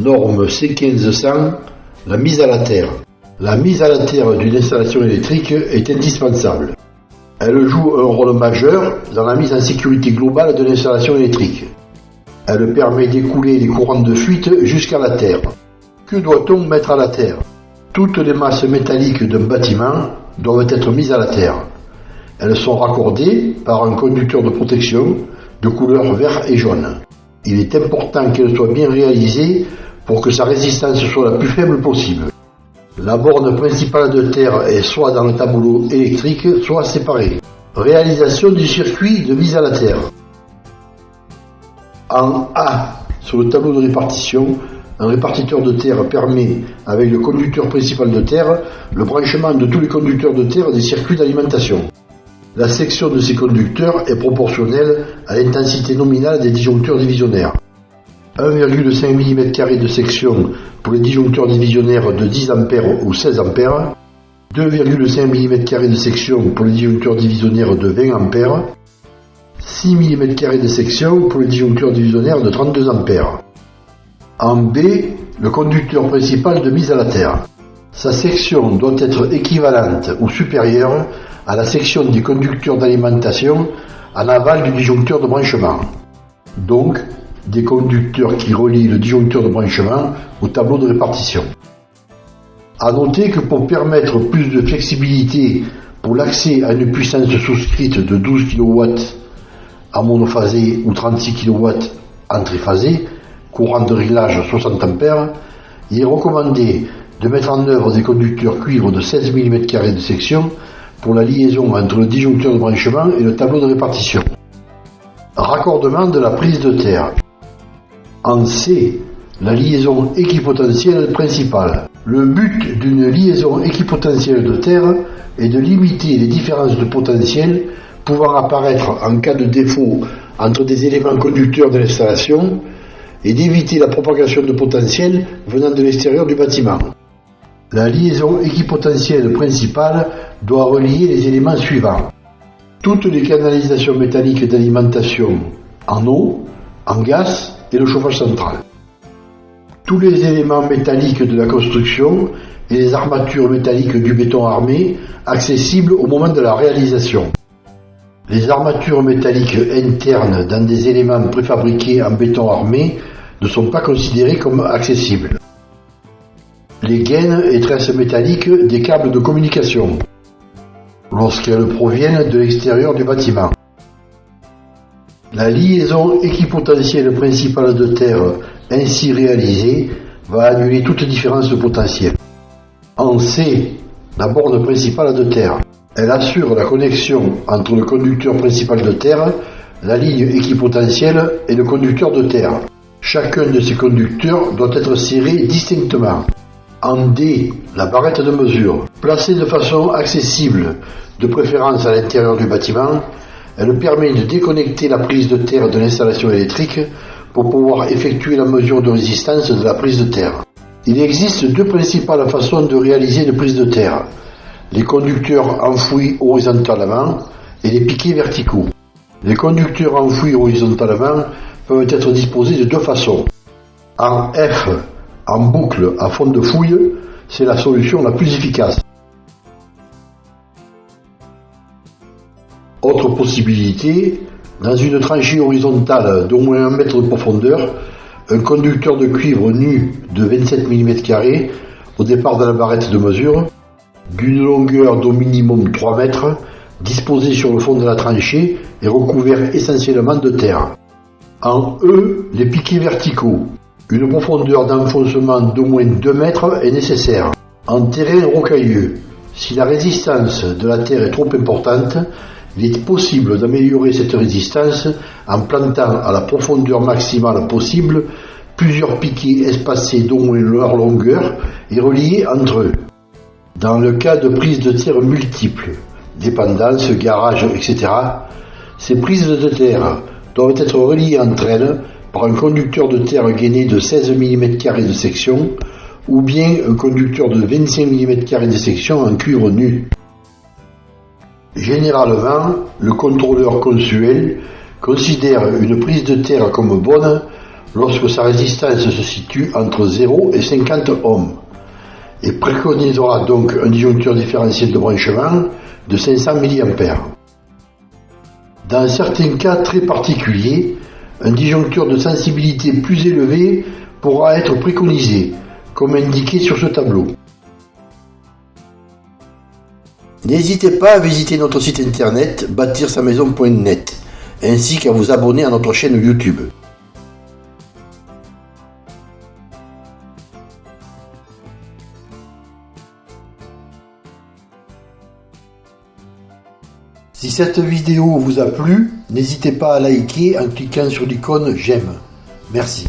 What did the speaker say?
Norme C1500, la mise à la terre. La mise à la terre d'une installation électrique est indispensable. Elle joue un rôle majeur dans la mise en sécurité globale de l'installation électrique. Elle permet d'écouler les courants de fuite jusqu'à la terre. Que doit-on mettre à la terre? Toutes les masses métalliques d'un bâtiment doivent être mises à la terre. Elles sont raccordées par un conducteur de protection de couleur vert et jaune. Il est important qu'elle soit bien réalisée pour que sa résistance soit la plus faible possible. La borne principale de terre est soit dans le tableau électrique, soit séparée. Réalisation du circuit de mise à la terre. En A, sur le tableau de répartition, un répartiteur de terre permet, avec le conducteur principal de terre, le branchement de tous les conducteurs de terre des circuits d'alimentation. La section de ces conducteurs est proportionnelle à l'intensité nominale des disjoncteurs divisionnaires. 1,5 mm de section pour les disjoncteurs divisionnaires de 10 A ou 16 A, 2,5 mm de section pour les disjoncteurs divisionnaires de 20 A, 6 mm de section pour les disjoncteurs divisionnaires de 32 A. En B, le conducteur principal de mise à la terre. Sa section doit être équivalente ou supérieure à la section des conducteurs d'alimentation en aval du disjoncteur de branchement. Donc, des conducteurs qui relient le disjoncteur de branchement au tableau de répartition. A noter que pour permettre plus de flexibilité pour l'accès à une puissance souscrite de 12 kW en monophasé ou 36 kW en triphasé, courant de réglage 60 A, il est recommandé de mettre en œuvre des conducteurs cuivre de 16 mm de section pour la liaison entre le disjoncteur de branchement et le tableau de répartition. Raccordement de la prise de terre. En C, la liaison équipotentielle principale. Le but d'une liaison équipotentielle de terre est de limiter les différences de potentiel pouvant apparaître en cas de défaut entre des éléments conducteurs de l'installation et d'éviter la propagation de potentiel venant de l'extérieur du bâtiment. La liaison équipotentielle principale doit relier les éléments suivants. Toutes les canalisations métalliques d'alimentation en eau, en gaz et le chauffage central. Tous les éléments métalliques de la construction et les armatures métalliques du béton armé accessibles au moment de la réalisation. Les armatures métalliques internes dans des éléments préfabriqués en béton armé ne sont pas considérées comme accessibles les gaines et tresses métalliques des câbles de communication, lorsqu'elles proviennent de l'extérieur du bâtiment. La liaison équipotentielle principale de terre ainsi réalisée va annuler toute différence de potentiel. En C, la borne principale de terre. Elle assure la connexion entre le conducteur principal de terre, la ligne équipotentielle et le conducteur de terre. Chacun de ces conducteurs doit être serré distinctement. En D, la barrette de mesure. Placée de façon accessible, de préférence à l'intérieur du bâtiment, elle permet de déconnecter la prise de terre de l'installation électrique pour pouvoir effectuer la mesure de résistance de la prise de terre. Il existe deux principales façons de réaliser une prise de terre. Les conducteurs enfouis horizontalement et les piquets verticaux. Les conducteurs enfouis horizontalement peuvent être disposés de deux façons. En F, en boucle à fond de fouille, c'est la solution la plus efficace. Autre possibilité, dans une tranchée horizontale d'au moins 1 mètre de profondeur, un conducteur de cuivre nu de 27 mm au départ de la barrette de mesure, d'une longueur d'au minimum 3 mètres, disposé sur le fond de la tranchée et recouvert essentiellement de terre. En E, les piquets verticaux, une profondeur d'enfoncement d'au moins 2 mètres est nécessaire. En terrain rocailleux, si la résistance de la terre est trop importante, il est possible d'améliorer cette résistance en plantant à la profondeur maximale possible plusieurs piquets espacés d'au moins leur longueur et reliés entre eux. Dans le cas de prises de terre multiples, dépendance, garage, etc., ces prises de terre doivent être reliées entre elles par un conducteur de terre gainé de 16 mm de section ou bien un conducteur de 25 mm de section en cuivre nu. Généralement, le contrôleur consuel considère une prise de terre comme bonne lorsque sa résistance se situe entre 0 et 50 ohms et préconisera donc un disjoncteur différentiel de branchement de 500 mA. Dans certains cas très particuliers, un disjoncteur de sensibilité plus élevée pourra être préconisé, comme indiqué sur ce tableau. N'hésitez pas à visiter notre site internet bâtir-sa-maison.net ainsi qu'à vous abonner à notre chaîne YouTube. Si cette vidéo vous a plu, n'hésitez pas à liker en cliquant sur l'icône j'aime. Merci.